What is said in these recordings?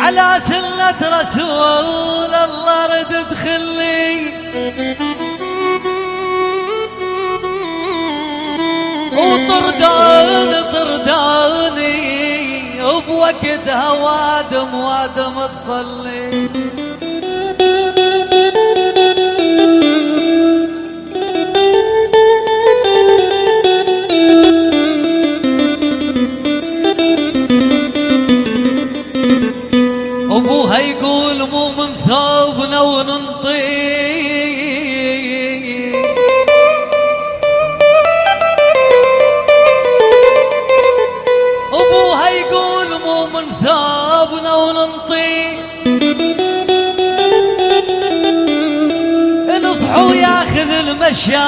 على سنة رسول الله رد ادخلي وطردان طرداني وبوقتها وادم وادم تصلي. ثوبنا وننطي أبوها يقول مو من ثوبنا وننطي نصحوا ياخذ المشايا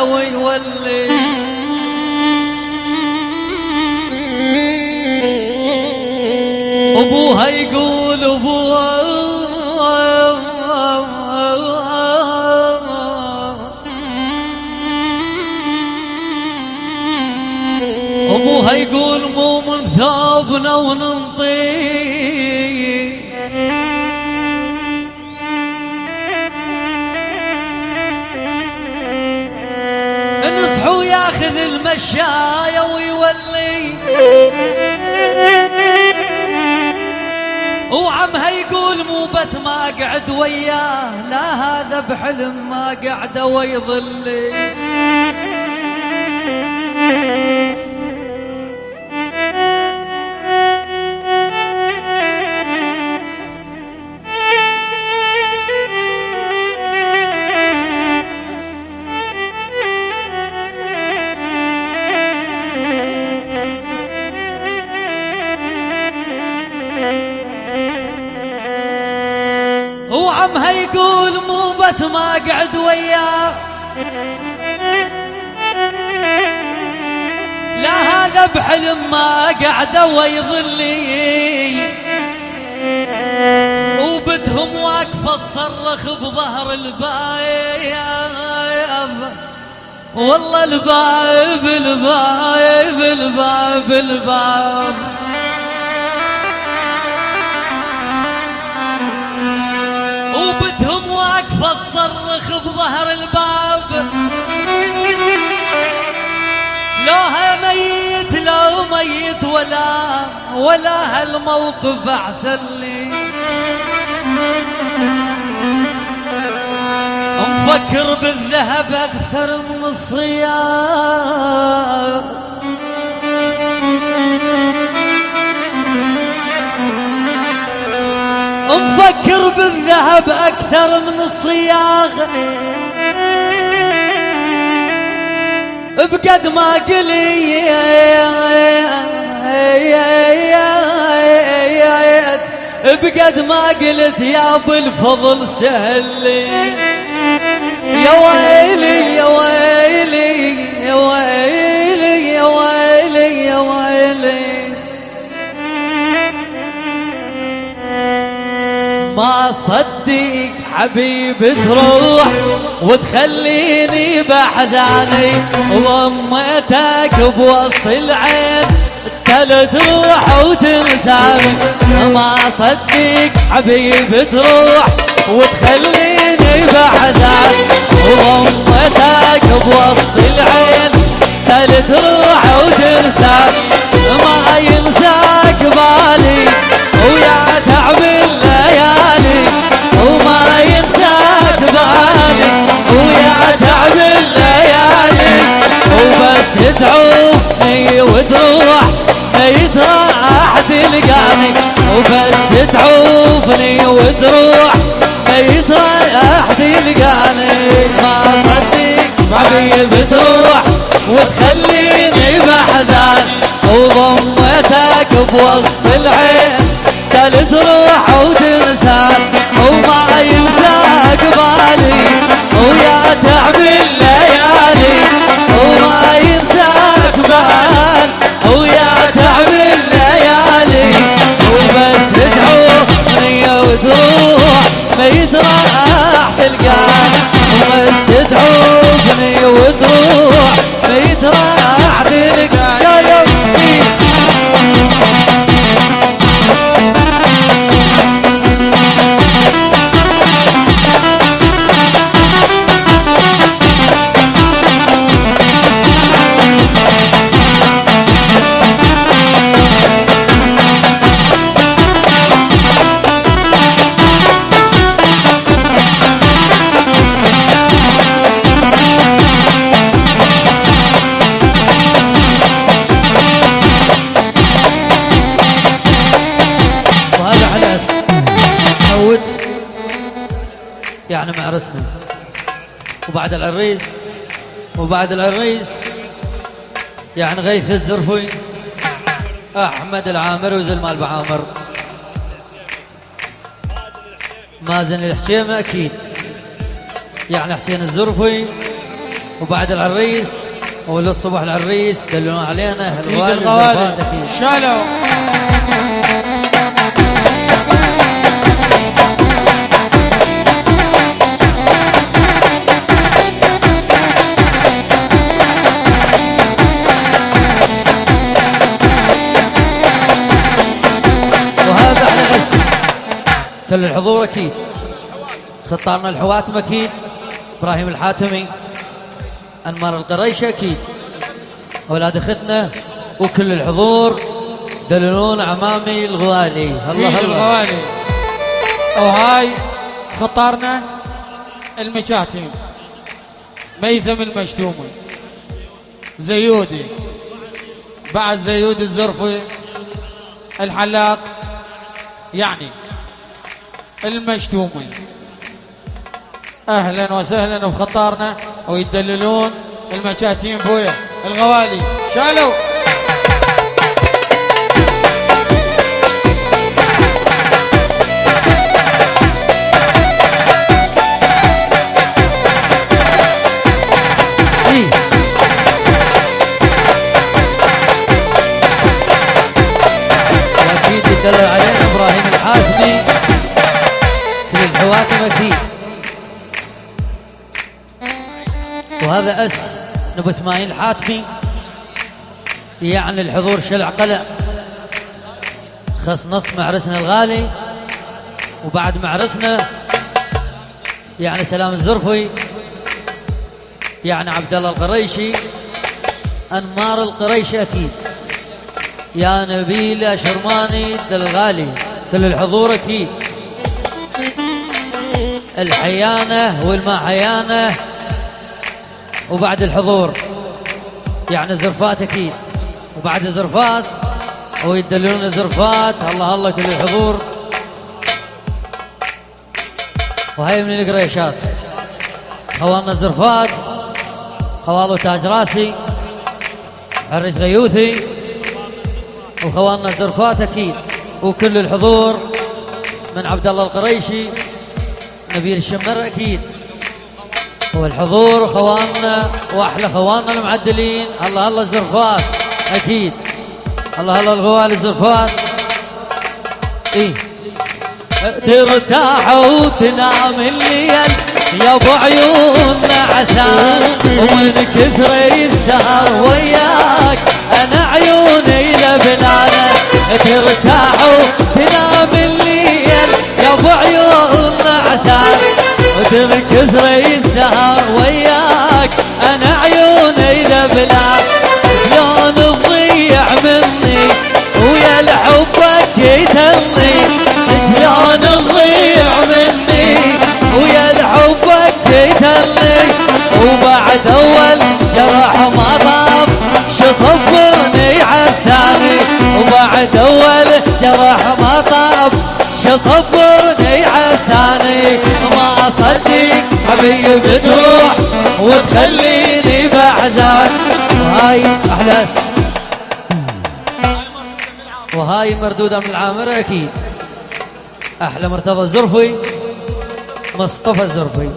ويولي. أبوها يقول ابوها يقول مو من ثوبنا وننطي نصحوا ياخذ المشايا بس ما أقعد وياه لا هذا بحلم ما قعد ويظلي بس ما قعد وياه. لا هذا بحلم ما قعد ويظلي. وبتهم واقفة تصرخ بظهر البايب والله الباب الباب الباب الباب. وبتهم لوها ميت لو ميت ولا ولا هالموقف احسن لي. مفكر بالذهب أكثر من الصيام. مفكر بالذهب أكثر من الصياغ بقد ما قليت بقد ما قلت يا أبو الفضل سهل لي. يا ويلي يا ويلي يا ويلي يا ويلي يا ويلي. ما صدق حبيب تروح وتخليني بحزاني وضميتك بوسط العين تل تروح وتنساني. ما صدق حبيب تروح وتخليني بحزاني. وضميتك بوسط العين تل تروح وتنساني. ما ينساك بالي ويا تعب الليالي. ينساك بالي ويا تعب الليالي. وبس تعوفني وتروح ميت راح تلقاني. وبس تعوفني وتروح ميت راح تلقاني. ما صدق حبيب تروح وتخليني بحزان. وضمتك بوسط وبس يعني معرسنا وبعد العريس وبعد العريس يعني غيث الزرفي احمد العامر وزلمال بعامر مازن الحشيمة أكيد. يعني حسين الزرفي وبعد العريس وللصبح العريس دلونا علينا أكيد. شالوا. كل الحضور أكيد خطارنا الحواتم أكيد. إبراهيم الحاتمي. أنمار القريش أكيد. أولاد أختنا وكل الحضور دللون عمامي الغوالي الله الله. الغوالي وهاي خطارنا المشاتم ميثم المشتومي زيودي. بعد زيود الزرفي. الحلاق. يعني المشتومي أهلا وسهلا بخطارنا ويدللون المشاتين بويا. الغوالي شالوا. أكيد وهذا أس نبو إسماعيل الحاتمي يعني الحضور شلع قلع. خص نص معرسنا الغالي وبعد معرسنا يعني سلام الزرفي يعني عبد الله القريشي أنمار القريشي أكيد. يا نبيل شرماني الغالي كل الحضور أكيد. الحيانة والمحيانة وبعد الحضور. يعني زرفات أكيد. وبعد زرفات ويدلون زرفات. الله الله كل الحضور. وهي من القريشات. خوالنا زرفات. خوالو تاج راسي. عريس غيوثي. وخوالنا زرفات أكيد. وكل الحضور من عبد الله القريشي. نبيل الشمر أكيد. والحضور خواننا وأحلى خواننا المعدلين. الله الله الزرفات أكيد. الله الله الغوالي الزرفات. إيه. ترتاح وتنام الليل يا أبو عيون عسى ومن كثر السهر وياك أنا عيوني لبلانه ترتاح كثر السهر وياك أنا عيوني لبلانه شلون تضيع مني ويا لحبك يتلي شلون تضيع مني ويا لحبك يتلي وبعد أول جرح ما طاب شو صبرني عالثاني وبعد أول جرح ما طاب شو صبرني عالثاني ما اصدق حبيبي تروح وتخليني بحزان وهاي احلاس وهاي مردودة من العامرة أكيد. أحلى مرتضى الزرفي مصطفى الزرفي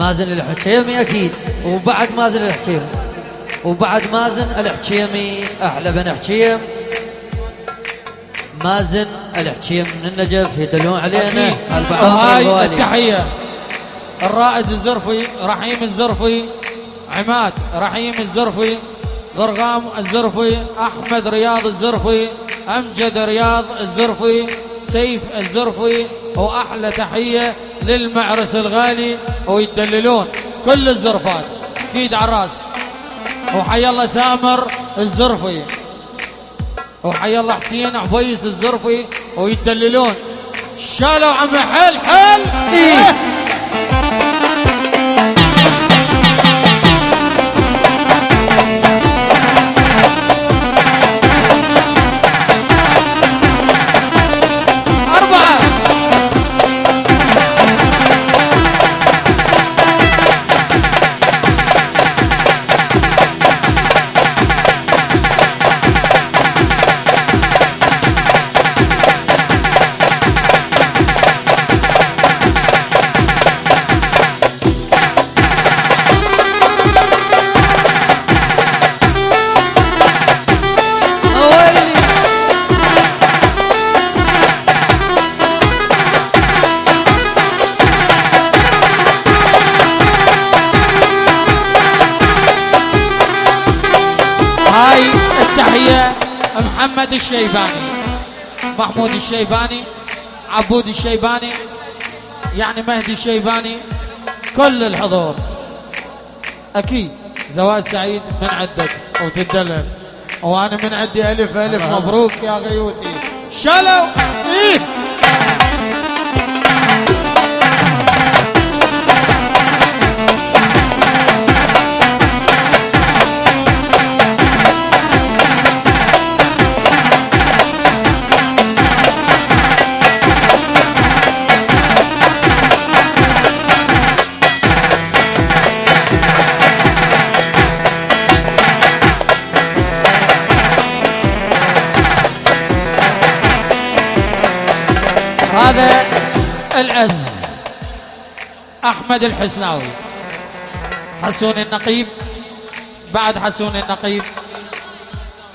مازن الحكيمي أكيد. وبعد مازن الحكيمي. وبعد مازن الحكيمي أحلى بن حكيم. مازن الحكيم من النجف يدلون علينا. وهاي التحية. الرائد الزرفي رحيم الزرفي. عماد رحيم الزرفي. ضرغام الزرفي. أحمد رياض الزرفي. أمجد رياض الزرفي. سيف الزرفي. وأحلى تحية للمعرس الغالي. ويدللون كل الزرفات. أكيد على الرأس. وحي الله سامر الزرفي. وحي الله حسين عبيس الزرفي ويدللون شالوا عم حل حل إيه. الشيباني. محمود الشيباني عبود الشيباني يعني مهدي الشيباني كل الحضور. أكيد. زواج سعيد من عدك وتدلل وأنا من عندي ألف ألف مبروك يا غيوتي. شلو؟ إيه؟ هذا الأس أحمد الحسناوي. حسون النقيب بعد حسون النقيب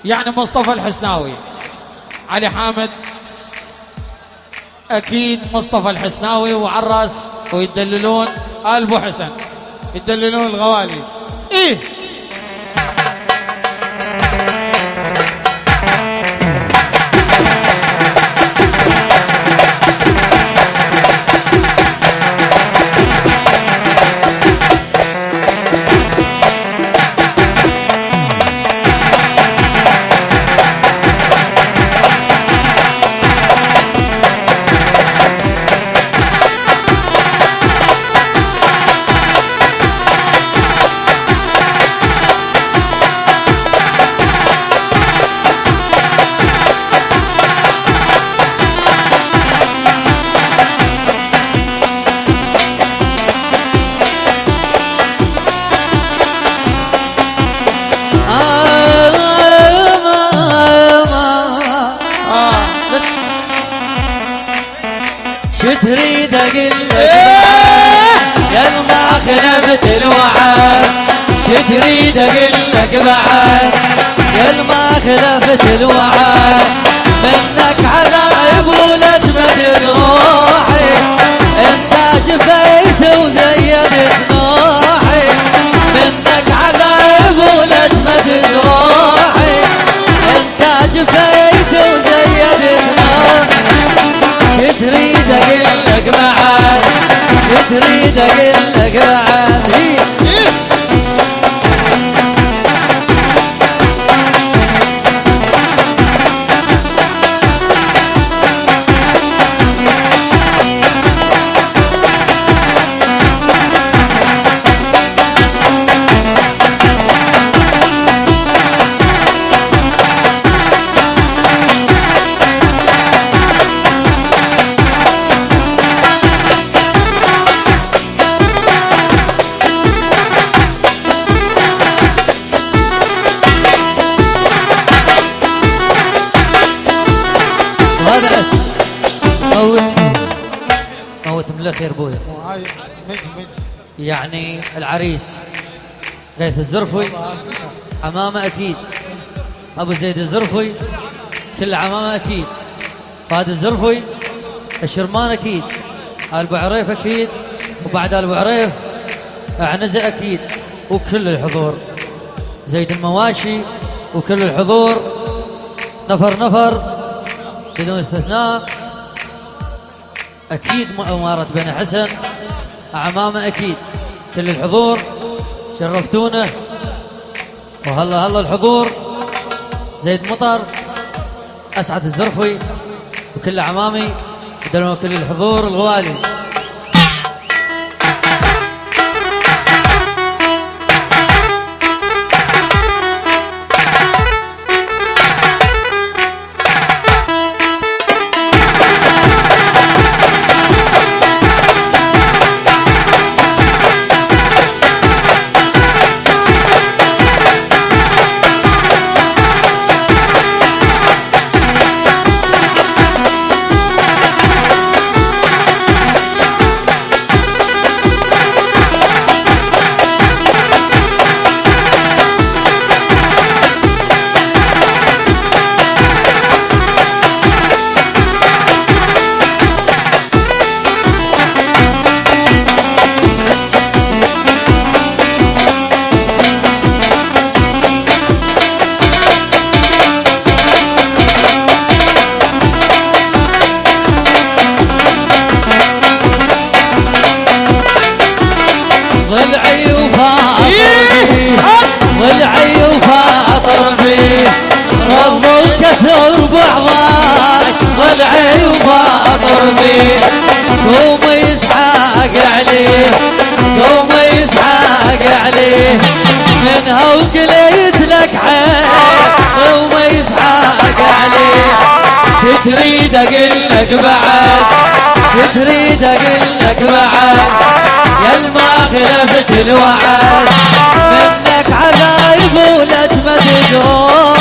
يعني مصطفى الحسناوي. علي حامد أكيد مصطفى الحسناوي وعراس ويدللون آل بو حسن. يدللون الغوالي. إيه؟ بعد يا ما خلفت الوعد منك عذاب ولا تمدد روحي انت جفيت وزيدت نوحي. منك عذاب ولا تمدد روحي انت جفيت وزيدت نوحي. شو تريد أقول لك بعد شو تريد أقول لك بعد. يعني العريس. غيث الزرفي عمامة أكيد. أبو زيد الزرفي كل عمامة أكيد. فهد الزرفي الشرمان أكيد. آل أبو عريف أكيد. وبعد أبو عريف عنزه أكيد. وكل الحضور. زيد المواشي. وكل الحضور. نفر نفر. بدون استثناء. أكيد اماره بن حسن. عمامة أكيد. كل الحضور شرفتونا. وهلا هلا الحضور. زيد مطر أسعد الزرفي وكل عمامي كل الحضور الغوالي بيه قوم يسحاق عليه قوم يسحاق عليه. منها وقليت لك عين قوم يسحاق عليه. شو تريد أقول لك بعد؟ شو تريد أقول لك بعد؟ يا الما خلفت الوعد. منك عذايب ولا روحي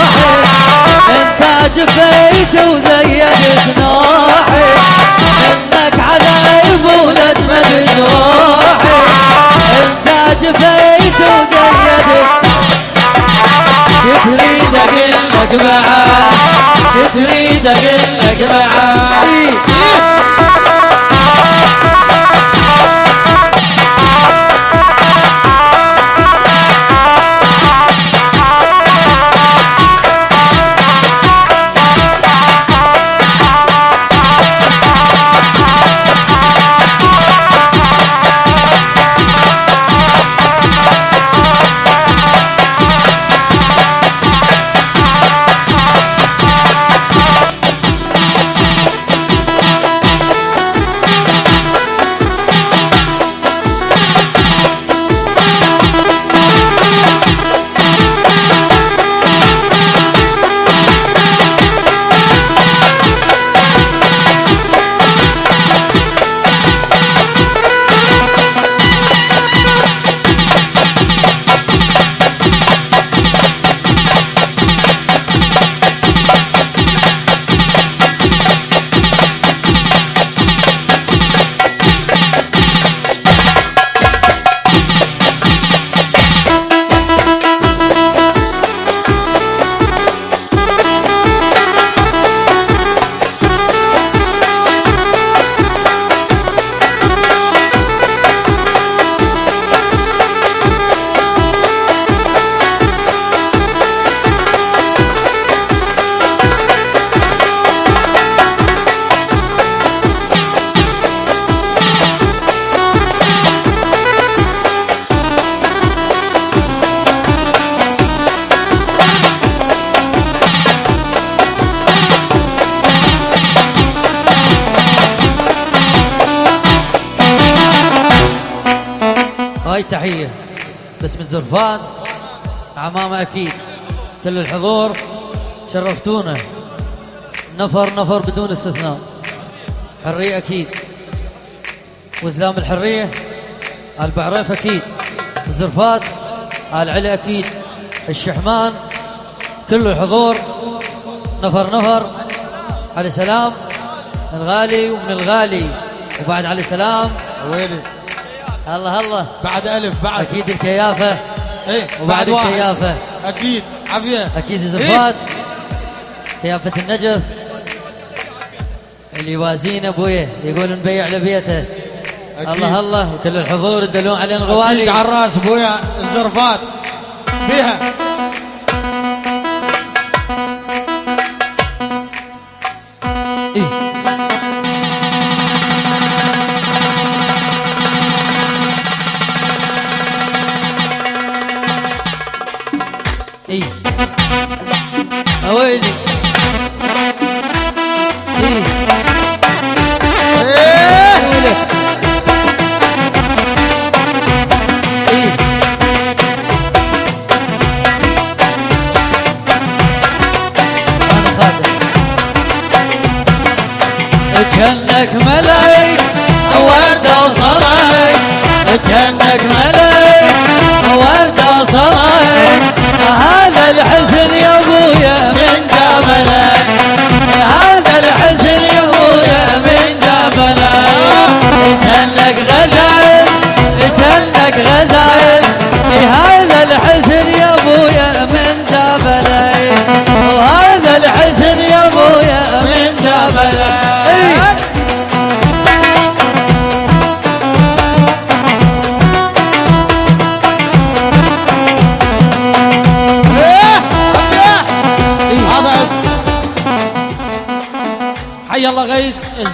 انت جفيت وزيدت نوحي. منك عذايب ولا تمدد روحي انت جفيت وزيدت شو تريد أقول لك لك الزرفات عمامة أكيد. كل الحضور. شرفتونا. نفر نفر بدون استثناء. حرية أكيد. وزلام الحرية. آل بعريف أكيد. الزرفات آل علي أكيد. الشحمان. كل الحضور. نفر نفر. علي سلام. الغالي ومن الغالي. وبعد علي سلام. ويلي. الله الله بعد ألف بعد. أكيد الكيافة. إيه وبعد بعد واحد. الكيافه أكيد عافية. أكيد الزفات كيافه النجف. اللي يوازين أبويه يقول نبيع لبيته. أكيد. الله الله وكل الحضور يدلون علينا الغوالي على الرأس أبويا الزرفات. فيها كأنك ملاك وردة وصلاك كأنك ملاك وردة وصلاك هذا الحزن يا أبويا من جبلك. هذا الحزن يا أبويا من جبلك. كأنك غزال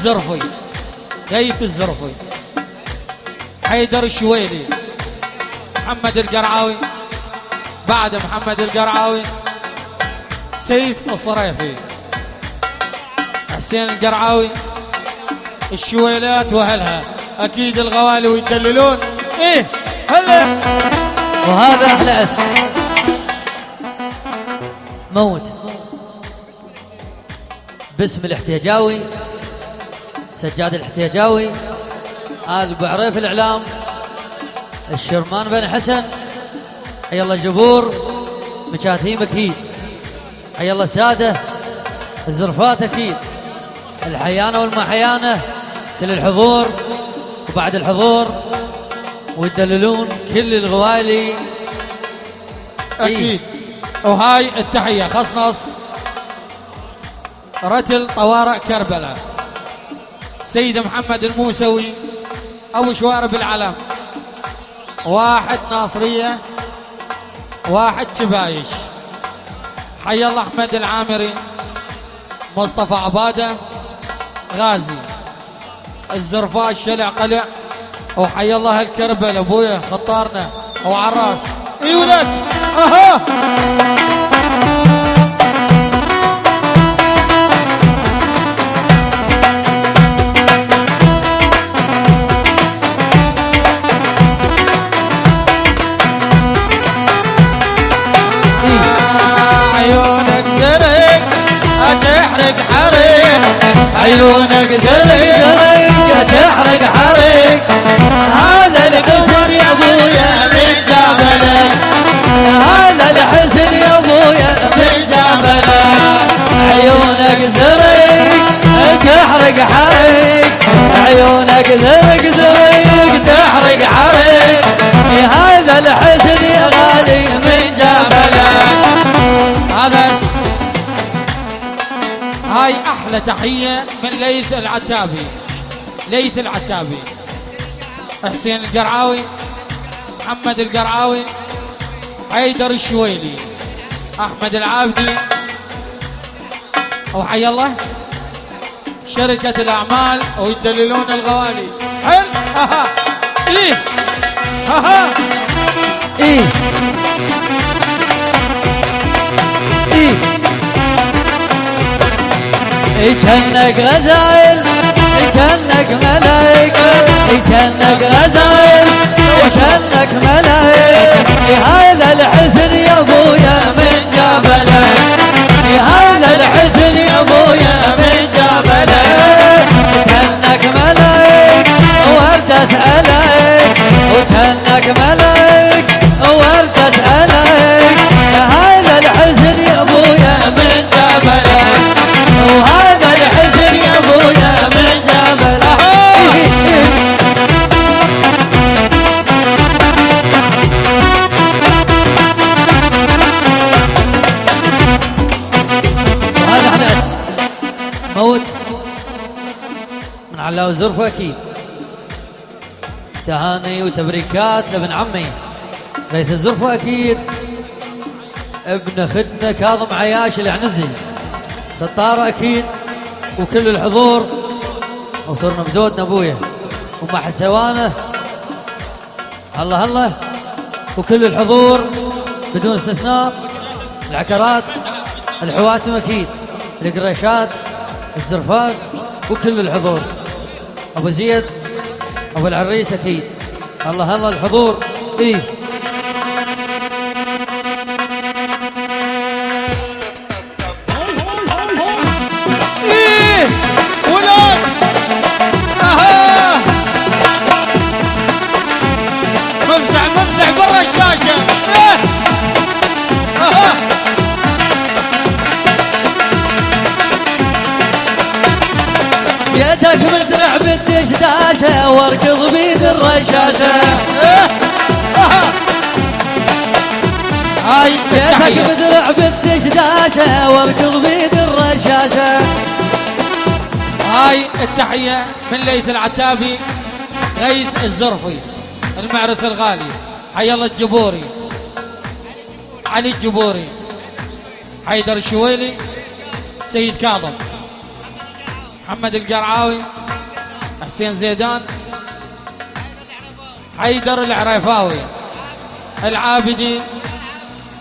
الزرفي غيث الزرفي حيدر الشويلي. محمد القرعاوي. بعد محمد القرعاوي. سيف الصريفي حسين القرعاوي. الشويلات واهلها أكيد الغوالي ويدللون. إيه هلا. وهذا أحلى أس. موت. باسم الاحتياجاوي سجاد الاحتياجاوي آل ابو عريف الإعلام الشرمان بن حسن حي الله جبور مكاتيم أكيد حي الله سادة الزرفات أكيد الحيانة والمحيانة كل الحضور وبعد الحضور ويدللون كل الغوالي. أكيد. وهاي التحية خصنص رتل طوارئ كربلاء. سيد محمد الموسوي أبو شوارب العلم. واحد ناصرية واحد شبايش. حي الله أحمد العامري مصطفى عبادة غازي. الزرفاء شلع قلع. وحي الله الكربل أبويا خطارنا. وعراس. إي ولد. أها. عيونك زرق زرق تحرق حريق. هذا القصر يا ابويا من جبلك هذا الحزن يا ابويا من جبلك عيونك زرق تحرق حريق. عيونك زرق زرق تحرق حريق. هذا الحزن يا غالي من جبلك هاي أحلى تحية من ليث العتابي. ليث العتابي. حسين القرعاوي محمد القرعاوي حيدر الشويلي أحمد العابدي. وحي الله. شركة الأعمال ويدللون الغوالي. حل ها إيه. ها ها. إيه. كانك غزايل كانك ملايك كانك غزايل كانك ملايك هذا الحزن يا أبويا من جبلك هذا الحزن يا أبويا من جبلك كانك ملايك ورد أسألك. وكانك ملايك وزرفة أكيد تهاني وتبريكات لابن عمي بيت الزرفة أكيد ابن خدنا كاظم عياش العنزي خطارة أكيد وكل الحضور. وصرنا بزودنا أبويا ومع حسوانه الله الله وكل الحضور. بدون استثناء. العكرات الحواتم أكيد القريشات الزرفات وكل الحضور. أبو زيد أبو العريس أكيد. الله الله الحضور. إيه؟ أها هاي بيتك مدرع بالدشداشة واركض بيد الرشاشة هاي التحية من ليث العتابي غيث الزرفي المعرس الغالي. حي الله الجبوري. علي الجبوري. حيدر الشويلي. سيد كاظم. محمد القرعاوي. حسين زيدان. حيدر العريفاوي العابدي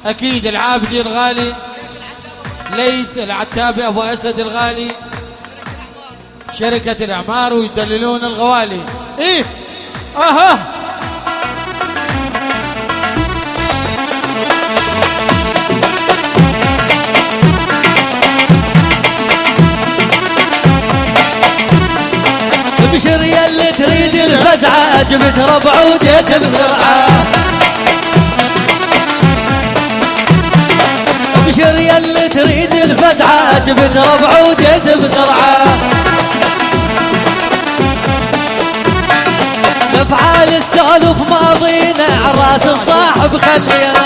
أكيد العابدي الغالي. ليث العتابي أبو أسد الغالي. شركة الإعمار ويدللون الغوالي. إيه أها. جبت ربع وجيت بسرعة. أبشر يا اللي تريد الفزعة جبت ربع وجيت بسرعة. أفعال السالف ماضينا عراس الصاحب خلينا.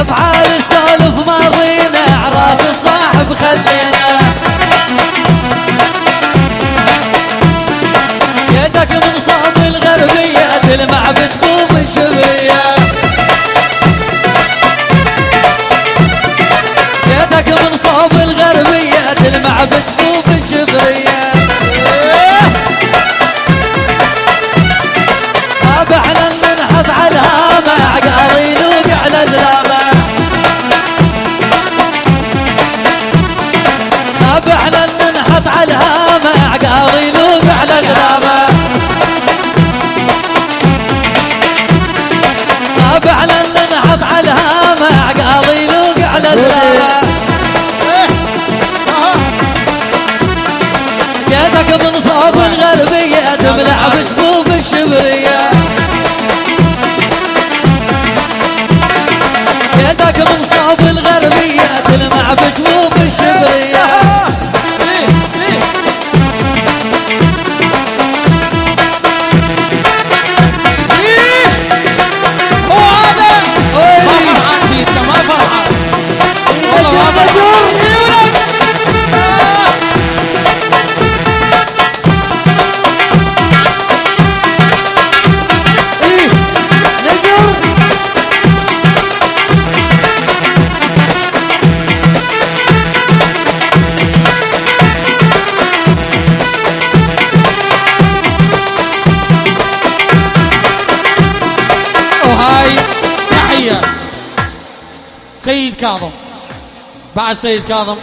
أفعال السالف ماضينا عراس الصاحب خلينا. كاظم. بعد سيد كاظم.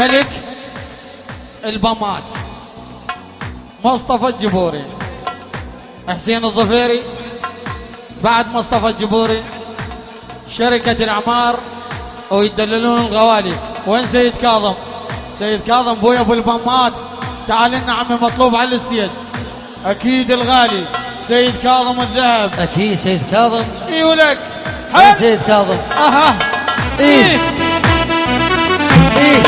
ملك البمات مصطفى الجبوري. حسين الظفيري. بعد مصطفى الجبوري. شركة الأعمار. ويدللون الغوالي. وين سيد كاظم؟ سيد كاظم بويا أبو البمات تعال لنا عمي مطلوب على ال stage. أكيد الغالي. سيد كاظم الذهب. أكيد سيد كاظم. اي ولك وين حل سيد كاظم. أها. إيه. إيه.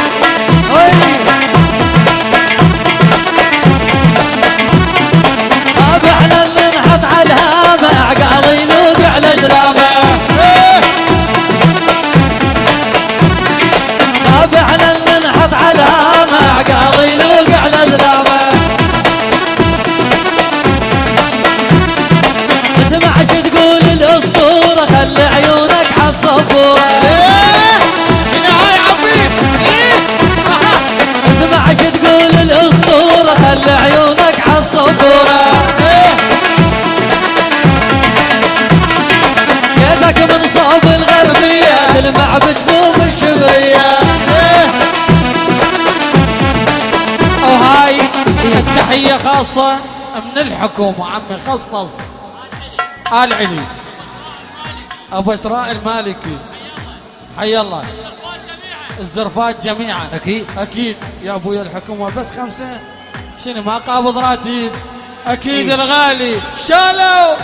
إيه. خاصة من الحكومة عمي خصص آل علي. أبو إسراء المالكي حي الله. الزرفات جميعا. أكيد. أكيد يا أبويا الحكومة بس خمسة. شنو ما قابض راتب. أكيد إيه. الغالي. شالوا.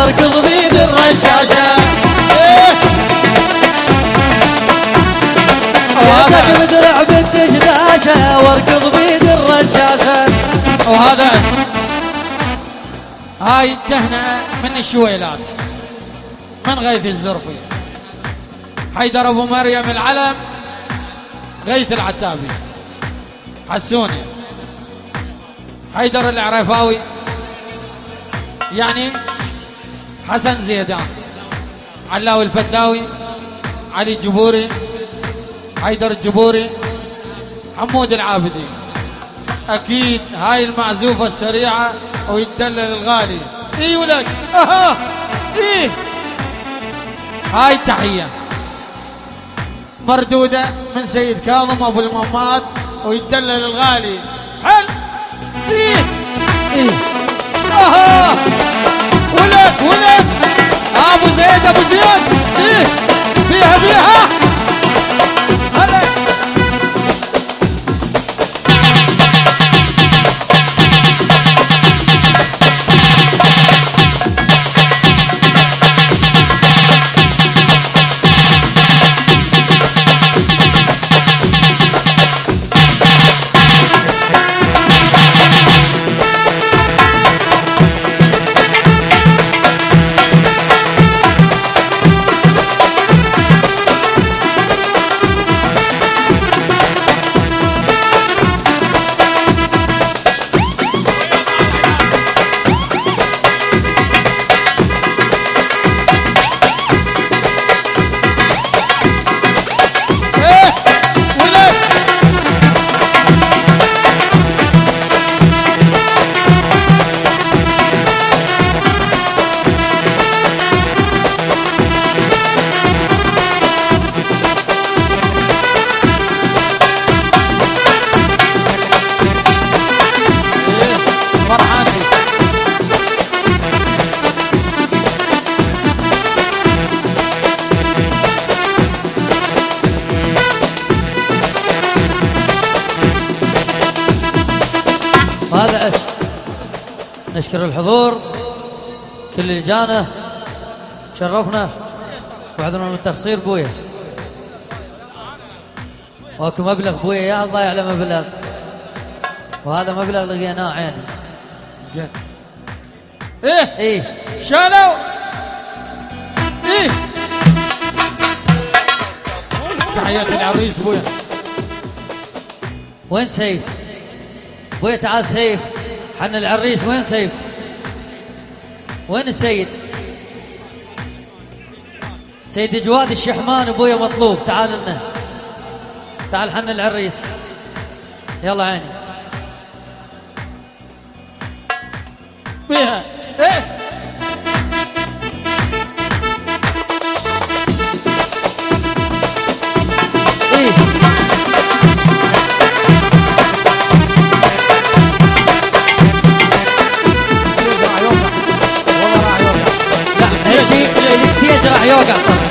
واركض بيد الرشاشة. وهذا مدرع بالدشداشة واركض بيد الرشاشة. وهذا أس. هاي تهنئة من الشويلات من غيث الزرفي. حيدر أبو مريم العلم غيث العتابي. حسوني. حيدر العرفاوي. يعني حسن زيدان علاوي الفتلاوي علي الجبوري حيدر الجبوري حمود العابدي. أكيد هاي المعزوفة السريعة ويتدلل الغالي. إي ولك أها. إيه هاي التحيه مردودة من سيد كاظم أبو الممات ويتدلل الغالي. حل إيه إيه أها. ولد ولد أبو زيد أبو زياد إيه؟ فيها فيها. نشكر الحضور كل اللي جانا شرفنا. وعذرنا من التقصير بويا. واكو مبلغ بويا يا ضايع له مبلغ. وهذا مبلغ لقيناه عيني. إيه. إيه. شالوا إيه. تحيات العريس بويا. وين سيف؟ بويا تعال سيف. حن العريس وين سيف وين السيد؟ سيد جواد الشحمان أبويا مطلوب. تعال لنا. تعال حن العريس. يلا عيني. بيها إيه؟ 这还要干？